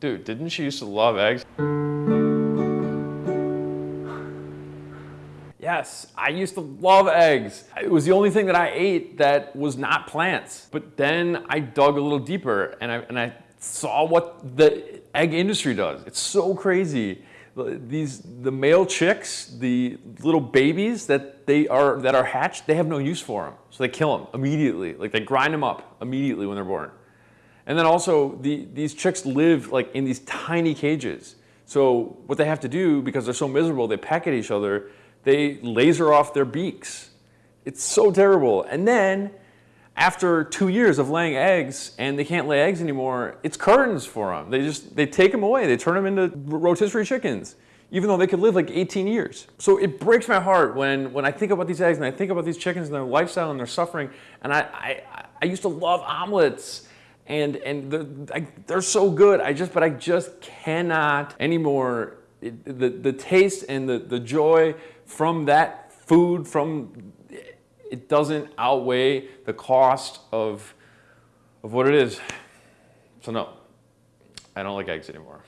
Dude, didn't she used to love eggs? Yes, I used to love eggs. It was the only thing that I ate that was not plants. But then I dug a little deeper and I, and I saw what the egg industry does. It's so crazy. These, the male chicks, the little babies that they are, that are hatched, they have no use for them. So they kill them immediately. Like they grind them up immediately when they're born. And then also the, these chicks live like in these tiny cages. So what they have to do, because they're so miserable, they peck at each other, they laser off their beaks. It's so terrible. And then after two years of laying eggs and they can't lay eggs anymore, it's curtains for them. They just, they take them away. They turn them into rotisserie chickens, even though they could live like 18 years. So it breaks my heart when, when I think about these eggs and I think about these chickens and their lifestyle and their suffering. And I, I, I used to love omelets and, and they're, I, they're so good. I just, but I just cannot anymore. It, the, the taste and the, the joy from that food, from it doesn't outweigh the cost of, of what it is. So no, I don't like eggs anymore.